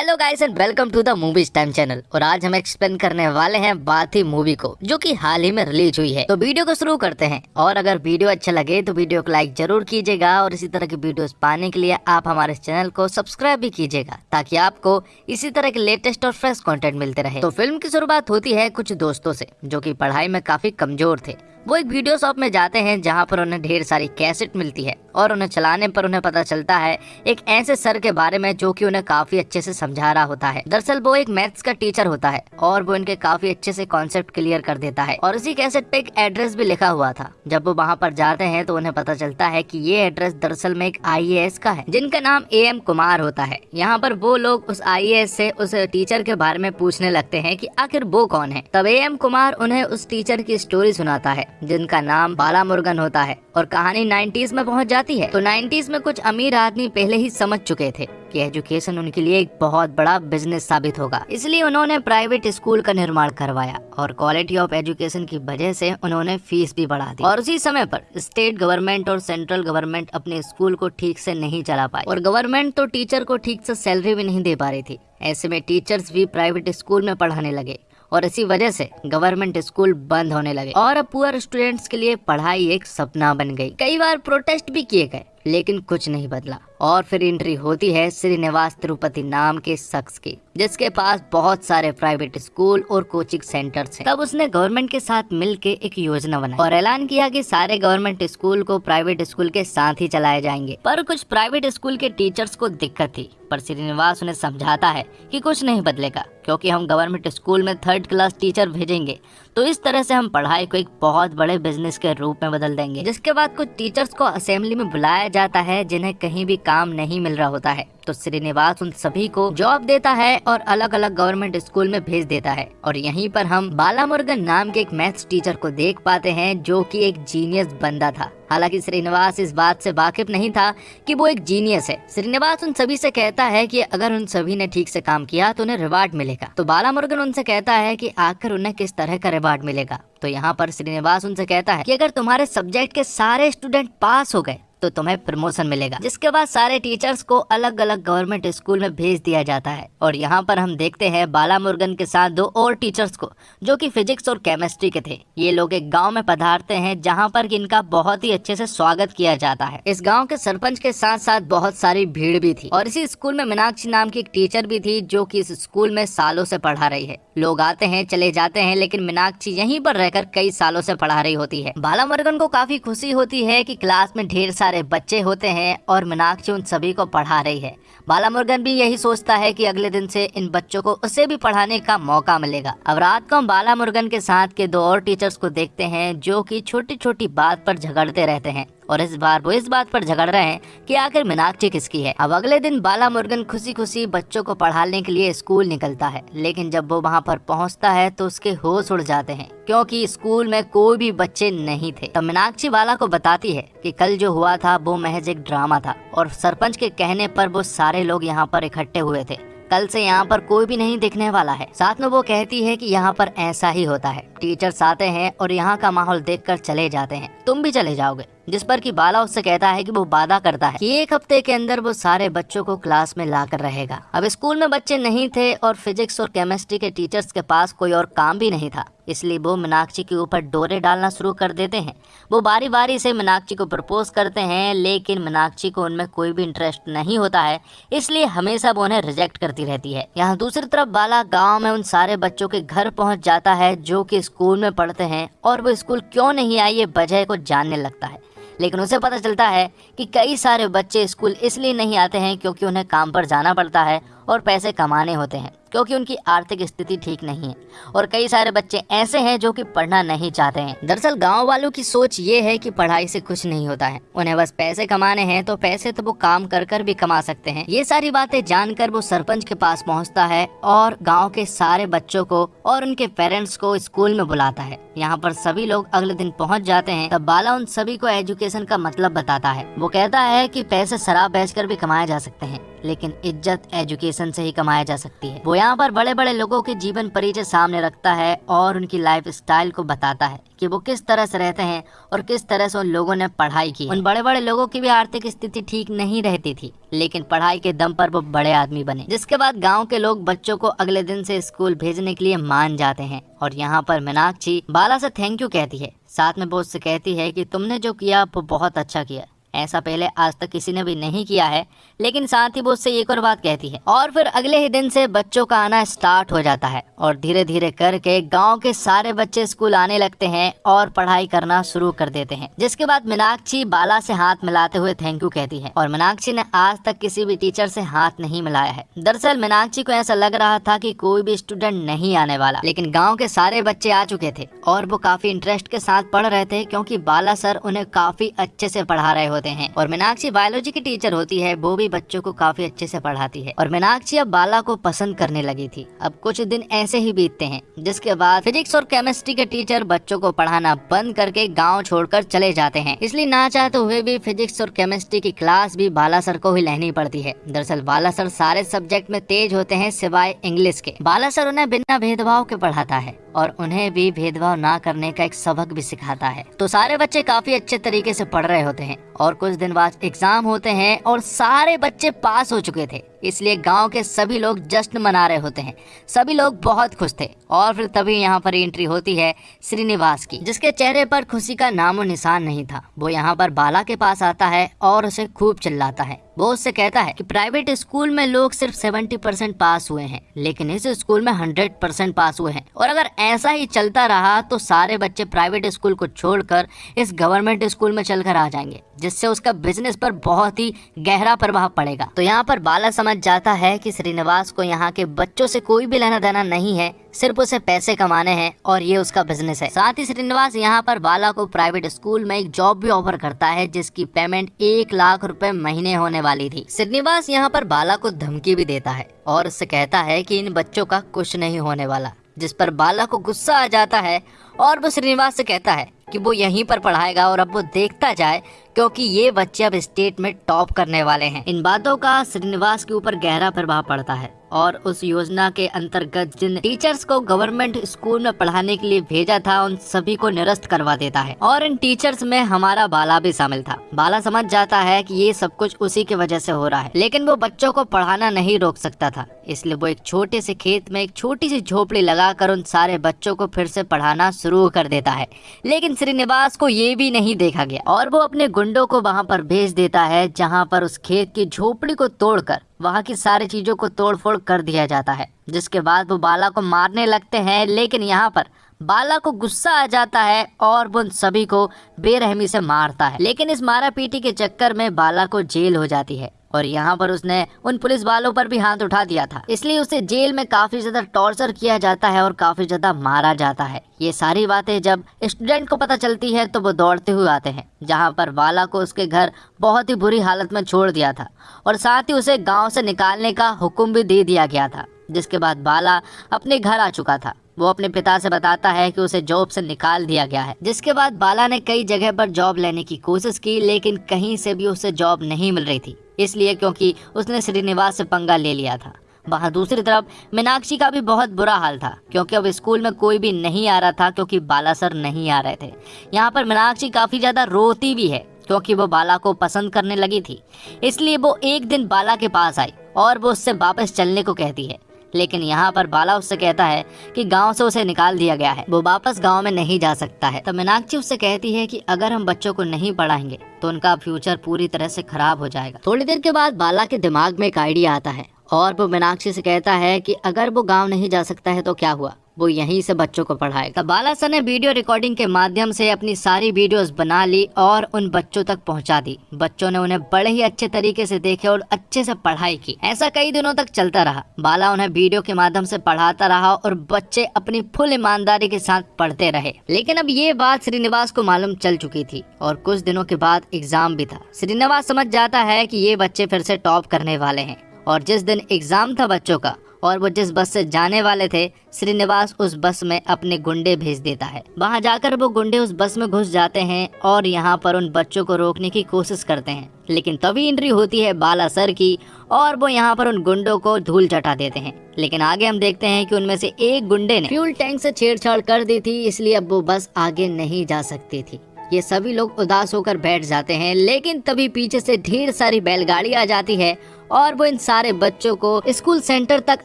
Hello guys and welcome to the movies time channel और आज हम एक्सप्लेन करने वाले हैं बाथी मूवी को, जो कि हाल ही में रिलीज़ हुई है। तो वीडियो को शुरू करते हैं। और अगर वीडियो अच्छा लगे तो वीडियो को लाइक ज़रूर कीजिएगा। और इसी तरह की वीडियोस पाने के लिए आप हमारे चैनल को सब्सक्राइब भी कीजिएगा, ताकि आपको इसी तरह के लेटेस्ट और फ्रेश कॉन्टेंट मिलते रहे। तो फ़िल्म की शुरुआत होती है कुछ दोस्तों से, जो की पढ़ाई में काफ़ी कमज़ोर थे। वो एक वीडियो शॉप में जाते हैं जहाँ पर उन्हें ढेर सारी कैसेट मिलती है और उन्हें चलाने पर उन्हें पता चलता है एक ऐसे सर के बारे में जो कि उन्हें काफ़ी अच्छे से समझा रहा होता है। दरअसल वो एक मैथ्स का टीचर होता है और वो इनके काफ़ी अच्छे से कॉन्सेप्ट क्लियर कर देता है। और उसी कैसेट पे एक एड्रेस भी लिखा हुआ था। जब वो वहाँ पर जाते हैं तो उन्हें पता चलता है की ये एड्रेस दरअसल में एक आईएएस का है, जिनका नाम ए एम कुमार होता है। यहाँ पर वो लोग उस आई से उस टीचर के बारे में पूछने लगते हैं की आखिर वो कौन है? तब ए एम कुमार उन्हें उस टीचर की स्टोरी सुनाता है जिनका नाम बाला मुर्गन होता है और कहानी 90s में पहुँच जाती है। तो 90s में कुछ अमीर आदमी पहले ही समझ चुके थे कि एजुकेशन उनके लिए एक बहुत बड़ा बिज़नेस साबित होगा। इसलिए उन्होंने प्राइवेट स्कूल का निर्माण करवाया और क्वालिटी ऑफ़ एजुकेशन की वजह से उन्होंने फ़ीस भी बढ़ा दी। और उसी समय पर स्टेट गवर्नमेंट और सेंट्रल गवर्नमेंट अपने स्कूल को ठीक से नहीं चला पाई और गवर्नमेंट तो टीचर को ठीक से सैलरी भी नहीं दे पा रही थी। ऐसे में टीचर्स भी प्राइवेट स्कूल में पढ़ाने लगे। और इसी वजह से गवर्नमेंट स्कूल बंद होने लगे। और अब पुअर स्टूडेंट्स के लिए पढ़ाई एक सपना बन गई। कई बार प्रोटेस्ट भी किए गए। लेकिन कुछ नहीं बदला। और फिर एंट्री होती है श्रीनिवास तिरुपति नाम के शख्स की, जिसके पास बहुत सारे प्राइवेट स्कूल और कोचिंग सेंटर्स हैं। तब उसने गवर्नमेंट के साथ मिलकर एक योजना बनाई और ऐलान किया कि सारे गवर्नमेंट स्कूल को प्राइवेट स्कूल के साथ ही चलाए जाएँगे। पर कुछ प्राइवेट स्कूल के टीचर्स को दिक्कत थी, पर श्रीनिवास उन्हें समझाता है कि कुछ नहीं बदलेगा, क्योंकि हम गवर्नमेंट स्कूल में थर्ड क्लास टीचर भेजेंगे। तो इस तरह से हम पढ़ाई को एक बहुत बड़े बिज़नेस के रूप में बदल देंगे। जिसके बाद कुछ टीचर्स को असेंबली में बुलाया जाता है, जिन्हें कहीं भी काम नहीं मिल रहा होता है। तो श्रीनिवास उन सभी को जॉब देता है और अलग अलग गवर्नमेंट स्कूल में भेज देता है। और यहीं पर हम बाला मुर्गन नाम के एक मैथ्स टीचर को देख पाते हैं, जो कि एक जीनियस बंदा था। हालाँकि श्रीनिवास इस बात से वाकिफ नहीं था कि वो एक जीनियस है। श्रीनिवास उन सभी से कहता है कि अगर उन सभी ने ठीक से काम किया तो उन्हें रिवार्ड मिलेगा। तो बाला मुर्गन उनसे कहता है कि आखिर उन्हें किस तरह का रिवार्ड मिलेगा? तो यहाँ पर श्रीनिवास उनसे कहता है कि अगर तुम्हारे सब्जेक्ट के सारे स्टूडेंट पास हो गए तो तुम्हें प्रमोशन मिलेगा। जिसके बाद सारे टीचर्स को अलग अलग गवर्नमेंट स्कूल में भेज दिया जाता है। और यहाँ पर हम देखते हैं बाला मुर्गन के साथ दो और टीचर्स को, जो कि फिजिक्स और केमिस्ट्री के थे। ये लोग एक गाँव में पधारते हैं, जहाँ पर इनका बहुत ही अच्छे से स्वागत किया जाता है। इस गाँव के सरपंच के साथ साथ बहुत सारी भीड़ भी थी। और इसी स्कूल में मीनाक्षी नाम की एक टीचर भी थी, जो की इस स्कूल में सालों से पढ़ा रही है। लोग आते हैं, चले जाते हैं, लेकिन मीनाक्षी यहीं पर रहकर कई सालों से पढ़ा रही होती है। बाला मुर्गन को काफ़ी खुशी होती है कि क्लास में ढेर सारे सारे बच्चे होते हैं और मीनाक्षी उन सभी को पढ़ा रही है। बाला मुर्गन भी यही सोचता है कि अगले दिन से इन बच्चों को उसे भी पढ़ाने का मौका मिलेगा। अब रात को हम बाला मुर्गन के साथ के दो और टीचर्स को देखते हैं जो कि छोटी छोटी बात पर झगड़ते रहते हैं। और इस बार वो इस बात पर झगड़ रहे हैं कि आखिर मीनाक्षी किसकी है। अब अगले दिन बाला मुर्गन खुशी खुशी बच्चों को पढ़ाने के लिए स्कूल निकलता है, लेकिन जब वो वहाँ पर पहुँचता है तो उसके होश उड़ जाते हैं, क्योंकि स्कूल में कोई भी बच्चे नहीं थे। तब मीनाक्षी बाला को बताती है कि कल जो हुआ था वो महज एक ड्रामा था, और सरपंच के कहने पर वो सारे लोग यहाँ पर इकट्ठे हुए थे। कल से यहाँ पर कोई भी नहीं दिखने वाला है। साथ में वो कहती है कि यहाँ पर ऐसा ही होता है। टीचर्स आते हैं और यहाँ का माहौल देखकर चले जाते हैं। तुम भी चले जाओगे। जिस पर कि बाला उससे कहता है कि वो वादा करता है कि एक हफ़्ते के अंदर वो सारे बच्चों को क्लास में ला कर रहेगा। अब स्कूल में बच्चे नहीं थे और फिजिक्स और केमिस्ट्री के टीचर्स के पास कोई और काम भी नहीं था। इसलिए वो मीनाक्षी के ऊपर डोरे डालना शुरू कर देते हैं। वो बारी बारी से मीनाक्षी को प्रपोज करते हैं, लेकिन मीनाक्षी को उनमें कोई भी इंटरेस्ट नहीं होता है, इसलिए हमेशा वो उन्हें रिजेक्ट करती रहती है। यहाँ दूसरी तरफ़ बाला गाँव में उन सारे बच्चों के घर पहुँच जाता है, जो की स्कूल में पढ़ते हैं, और वो स्कूल क्यों नहीं आई ये वजह को जानने लगता है। लेकिन उसे पता चलता है कि कई सारे बच्चे स्कूल इसलिए नहीं आते हैं, क्योंकि उन्हें काम पर जाना पड़ता है और पैसे कमाने होते हैं, क्योंकि उनकी आर्थिक स्थिति ठीक नहीं है। और कई सारे बच्चे ऐसे हैं जो कि पढ़ना नहीं चाहते हैं। दरअसल गाँव वालों की सोच ये है कि पढ़ाई से कुछ नहीं होता है। उन्हें बस पैसे कमाने हैं तो पैसे तो वो काम कर कर भी कमा सकते हैं। ये सारी बातें जानकर वो सरपंच के पास पहुँचता है और गाँव के सारे बच्चों को और उनके पेरेंट्स को स्कूल में बुलाता है। यहाँ पर सभी लोग अगले दिन पहुँच जाते हैं, तब बाला उन सभी को एजुकेशन का मतलब बताता है। वो कहता है की पैसे शराब बेच भी कमाए जा सकते हैं। लेकिन इज़्ज़त एजुकेशन से ही कमाया जा सकती है। वो यहाँ पर बड़े बड़े लोगों के जीवन परिचय सामने रखता है और उनकी लाइफ स्टाइल को बताता है कि वो किस तरह से रहते हैं और किस तरह से उन लोगों ने पढ़ाई की उन बड़े बड़े लोगों की भी आर्थिक स्थिति ठीक नहीं रहती थी, लेकिन पढ़ाई के दम पर वो बड़े आदमी बने, जिसके बाद गाँव के लोग बच्चों को अगले दिन से स्कूल भेजने के लिए मान जाते हैं। और यहाँ पर मीनाक्षी बाला से थैंक यू कहती है। साथ में वो उससे कहती है कि तुमने जो किया, वो बहुत अच्छा किया। ऐसा पहले आज तक किसी ने भी नहीं किया है, लेकिन साथ ही वो उससे एक और बात कहती है। और फिर अगले ही दिन से बच्चों का आना स्टार्ट हो जाता है और धीरे धीरे करके गाँव के सारे बच्चे स्कूल आने लगते हैं और पढ़ाई करना शुरू कर देते हैं। जिसके बाद मीनाक्षी बाला से हाथ मिलाते हुए थैंक यू कहती है। और मीनाक्षी ने आज तक किसी भी टीचर से हाथ नहीं मिलाया है। दरअसल मीनाक्षी को ऐसा लग रहा था की कोई भी स्टूडेंट नहीं आने वाला, लेकिन गाँव के सारे बच्चे आ चुके थे और वो काफ़ी इंटरेस्ट के साथ पढ़ रहे थे, क्यूँकी बाला सर उन्हें काफ़ी अच्छे से पढ़ा रहे होते हैं। और मीनाक्षी बायोलॉजी की टीचर होती है, वो भी बच्चों को काफ़ी अच्छे से पढ़ाती है। और मीनाक्षी अब बाला को पसंद करने लगी थी। अब कुछ दिन ऐसे ही बीतते हैं, जिसके बाद फिजिक्स और केमिस्ट्री के टीचर बच्चों को पढ़ाना बंद करके गाँव छोड़कर चले जाते हैं। इसलिए ना चाहते हुए भी फिजिक्स और केमिस्ट्री की क्लास भी बाला सर को ही लेनी पड़ती है। दरअसल बाला सर सारे सब्जेक्ट में तेज होते हैं सिवाय इंग्लिश के। बाला सर उन्हें बिना भेदभाव के पढ़ाता है। और उन्हें भी भेदभाव ना करने का एक सबक भी सिखाता है। तो सारे बच्चे काफ़ी अच्छे तरीके से पढ़ रहे होते हैं और कुछ दिन बाद एग्ज़ाम होते हैं और सारे बच्चे पास हो चुके थे। इसलिए गाँव के सभी लोग जश्न मना रहे होते हैं। सभी लोग बहुत खुश थे और फिर तभी यहाँ पर एंट्री होती है श्रीनिवास की, जिसके चेहरे पर खुशी का नामो निशान नहीं था। वो यहाँ पर बाला के पास आता है और उसे खूब चिल्लाता है। वो उससे कहता है कि प्राइवेट स्कूल में लोग सिर्फ़ सेवेंटी परसेंट पास हुए हैं, लेकिन इस स्कूल में हंड्रेड परसेंट पास हुए हैं। और अगर ऐसा ही चलता रहा तो सारे बच्चे प्राइवेट स्कूल को छोड़कर इस गवर्नमेंट स्कूल में चलकर आ जाएँगे, जिससे उसका बिज़नेस पर बहुत ही गहरा प्रभाव पड़ेगा। तो यहाँ पर बाला जाता है कि श्रीनिवास को यहाँ के बच्चों से कोई भी लेना देना नहीं है, सिर्फ़ उसे पैसे कमाने हैं और ये उसका बिज़नेस है। साथ ही श्रीनिवास यहाँ पर बाला को प्राइवेट स्कूल में एक जॉब भी ऑफ़र करता है, जिसकी पेमेंट एक लाख रुपए महीने होने वाली थी। श्रीनिवास यहाँ पर बाला को धमकी भी देता है और उससे कहता है कि इन बच्चों का कुछ नहीं होने वाला, जिस पर बाला को गुस्सा आ जाता है और वो श्रीनिवास से कहता है कि वो यहीं पर पढ़ाएगा और अब वो देखता जाए, क्योंकि ये बच्चे अब स्टेट में टॉप करने वाले हैं। इन बातों का श्रीनिवास के ऊपर गहरा प्रभाव पड़ता है और उस योजना के अंतर्गत जिन टीचर्स को गवर्नमेंट स्कूल में पढ़ाने के लिए भेजा था, उन सभी को निरस्त करवा देता है। और इन टीचर्स में हमारा बाला भी शामिल था। बाला समझ जाता है कि ये सब कुछ उसी की वजह से हो रहा है, लेकिन वो बच्चों को पढ़ाना नहीं रोक सकता था। इसलिए वो एक छोटे से खेत में एक छोटी सी झोपड़ी लगाकर उन सारे बच्चों को फिर से पढ़ाना शुरू कर देता है। लेकिन श्रीनिवास को ये भी नहीं देखा गया। और वो अपने गुंडों को वहाँ पर भेज देता है, जहाँ पर उस खेत की झोपड़ी को तोड़कर, वहाँ की सारी चीज़ों को तोड़फोड़ कर दिया जाता है, जिसके बाद वो बाला को मारने लगते हैं, लेकिन यहाँ पर बाला को गुस्सा आ जाता है और वो सभी को बेरहमी से मारता है। लेकिन इस मारा पीटी के चक्कर में बाला को जेल हो जाती है और यहाँ पर उसने उन पुलिस वालों पर भी हाथ उठा दिया था। इसलिए उसे जेल में काफ़ी ज़्यादा टॉर्चर किया जाता है और काफ़ी ज़्यादा मारा जाता है। ये सारी बातें जब स्टूडेंट को पता चलती है तो वो दौड़ते हुए आते हैं, जहाँ पर वाला को उसके घर बहुत ही बुरी हालत में छोड़ दिया था और साथ ही उसे गाँव से निकालने का हुक्म भी दे दिया गया था, जिसके बाद बाला अपने घर आ चुका था। वो अपने पिता से बताता है कि उसे जॉब से निकाल दिया गया है, जिसके बाद बाला ने कई जगह पर जॉब लेने की कोशिश की, लेकिन कहीं से भी उसे जॉब नहीं मिल रही थी, इसलिए क्योंकि उसने श्रीनिवास से पंगा ले लिया था। वहाँ दूसरी तरफ़, मीनाक्षी का भी बहुत बुरा हाल था, क्योंकि अब स्कूल में कोई भी नहीं आ रहा था, क्योंकि बाला सर नहीं आ रहे थे। यहाँ पर मीनाक्षी काफ़ी ज़्यादा रोती भी है, क्योंकि वो बाला को पसंद करने लगी थी, इसलिए वो एक दिन बाला के पास आई, और वो उससे वापस चलने को कहती है। लेकिन यहाँ पर बाला उससे कहता है कि गाँव से उसे निकाल दिया गया है। वो वापस गाँव में नहीं जा सकता है। तो मीनाक्षी उससे कहती है कि अगर हम बच्चों को नहीं पढ़ाएँगे तो उनका फ्यूचर पूरी तरह से खराब हो जाएगा। थोड़ी देर के बाद बाला के दिमाग में एक आइडिया आता है और वो मीनाक्षी से कहता है कि अगर वो गाँव नहीं जा सकता है तो क्या हुआ? वो यहीं से बच्चों को पढ़ाएगा। बाला सर ने वीडियो रिकॉर्डिंग के माध्यम से अपनी सारी वीडियोस बना ली और उन बच्चों तक पहुँचा दी। बच्चों ने उन्हें बड़े ही अच्छे तरीके से देखे और अच्छे से पढ़ाई की। ऐसा कई दिनों तक चलता रहा। बाला उन्हें वीडियो के माध्यम से पढ़ाता रहा और बच्चे अपनी फुल ईमानदारी के साथ पढ़ते रहे। लेकिन अब ये बात श्रीनिवास को मालूम चल चुकी थी और कुछ दिनों के बाद एग्ज़ाम भी था। श्रीनिवास समझ जाता है की ये बच्चे फिर से टॉप करने वाले हैं और जिस दिन एग्ज़ाम था बच्चों का और वो जिस बस से जाने वाले थे, श्रीनिवास उस बस में अपने गुंडे भेज देता है। वहाँ जाकर वो गुंडे उस बस में घुस जाते हैं और यहाँ पर उन बच्चों को रोकने की कोशिश करते हैं। लेकिन तभी एंट्री होती है बाला सर की और वो यहाँ पर उन गुंडों को धूल चटा देते हैं। लेकिन आगे हम देखते हैं कि उनमें से एक गुंडे ने फ्यूल टैंक से छेड़छाड़ कर दी थी, इसलिए अब वो बस आगे नहीं जा सकती थी। ये सभी लोग उदास होकर बैठ जाते हैं, लेकिन तभी पीछे से ढेर सारी बैलगाड़ी आ जाती है और वो इन सारे बच्चों को स्कूल सेंटर तक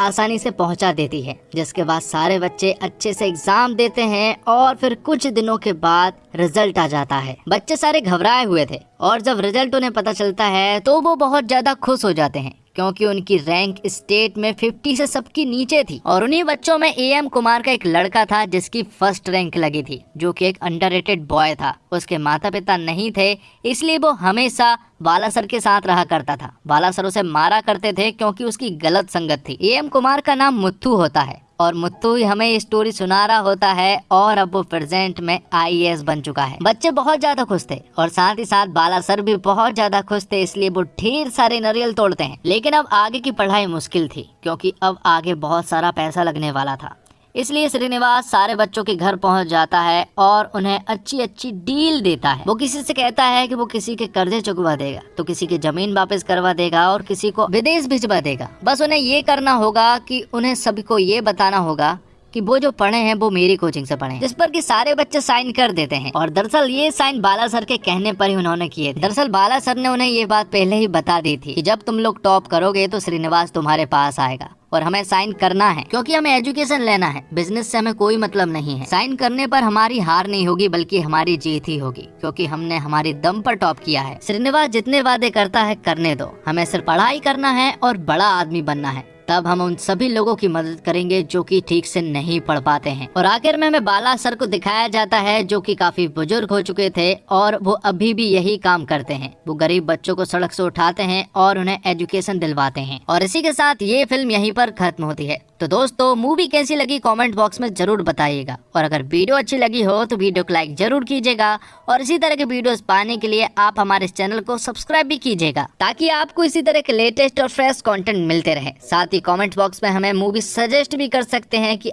आसानी से पहुँचा देती है, जिसके बाद सारे बच्चे अच्छे से एग्ज़ाम देते हैं और फिर कुछ दिनों के बाद रिज़ल्ट आ जाता है। बच्चे सारे घबराए हुए थे और जब रिज़ल्ट उन्हें पता चलता है तो वो बहुत ज़्यादा खुश हो जाते हैं। क्योंकि उनकी रैंक स्टेट में 50 से सबकी नीचे थी। और उन्हीं बच्चों में ए एम कुमार का एक लड़का था जिसकी फ़र्स्ट रैंक लगी थी, जो कि एक अंडर बॉय था। उसके माता पिता नहीं थे, इसलिए वो हमेशा बाला सर के साथ रहा करता था। बाला सर उसे मारा करते थे क्योंकि उसकी गलत संगत थी। ए एम कुमार का नाम मुत्थू होता है और मुत्तू ही हमें स्टोरी सुना रहा होता है और अब वो प्रेजेंट में आईएएस बन चुका है। बच्चे बहुत ज़्यादा खुश थे और साथ ही साथ बाला सर भी बहुत ज़्यादा खुश थे, इसलिए वो ढेर सारे नरियल तोड़ते हैं। लेकिन अब आगे की पढ़ाई मुश्किल थी, क्योंकि अब आगे बहुत सारा पैसा लगने वाला था। इसलिए श्रीनिवास सारे बच्चों के घर पहुँच जाता है और उन्हें अच्छी अच्छी डील देता है। वो किसी से कहता है कि वो किसी के कर्जे चुकवा देगा तो किसी की ज़मीन वापस करवा देगा और किसी को विदेश भिजवा देगा। बस उन्हें ये करना होगा कि उन्हें सभी को ये बताना होगा कि वो जो पढ़े हैं, वो मेरी कोचिंग से पढ़े जिस पर कि सारे बच्चे साइन कर देते हैं। और दरअसल ये साइन बाला सर के कहने पर ही उन्होंने किए दरअसल बाला सर ने उन्हें ये बात पहले ही बता दी थी कि जब तुम लोग टॉप करोगे तो श्रीनिवास तुम्हारे पास आएगा। और हमें साइन करना है। क्योंकि हमें एजुकेशन लेना है। बिज़नेस से हमें कोई मतलब नहीं है। साइन करने पर हमारी हार नहीं होगी, बल्कि हमारी जीत ही होगी। क्योंकि हमने हमारी दम पर टॉप किया है। श्रीनिवास जितने वादे करता है, करने दो। हमें सिर्फ़ पढ़ाई करना है और बड़ा आदमी बनना है। तब हम उन सभी लोगों की मदद करेंगे जो कि ठीक से नहीं पढ़ पाते हैं। और आखिर में हमें बाला सर को दिखाया जाता है जो कि काफ़ी बुज़ुर्ग हो चुके थे और वो अभी भी यही काम करते हैं। वो गरीब बच्चों को सड़क से उठाते हैं और उन्हें एजुकेशन दिलवाते हैं। और इसी के साथ ये फ़िल्म यहीं पर खत्म होती है। तो दोस्तों मूवी कैसी लगी कमेंट बॉक्स में ज़रूर बताइएगा। और अगर वीडियो अच्छी लगी हो तो वीडियो को लाइक ज़रूर कीजिएगा। और इसी तरह के वीडियोस पाने के लिए आप हमारे चैनल को सब्सक्राइब भी कीजिएगा, ताकि आपको इसी तरह के लेटेस्ट और फ्रेश कंटेंट मिलते रहे। साथ ही कमेंट बॉक्स में हमें मूवी सजेस्ट भी कर सकते हैं कि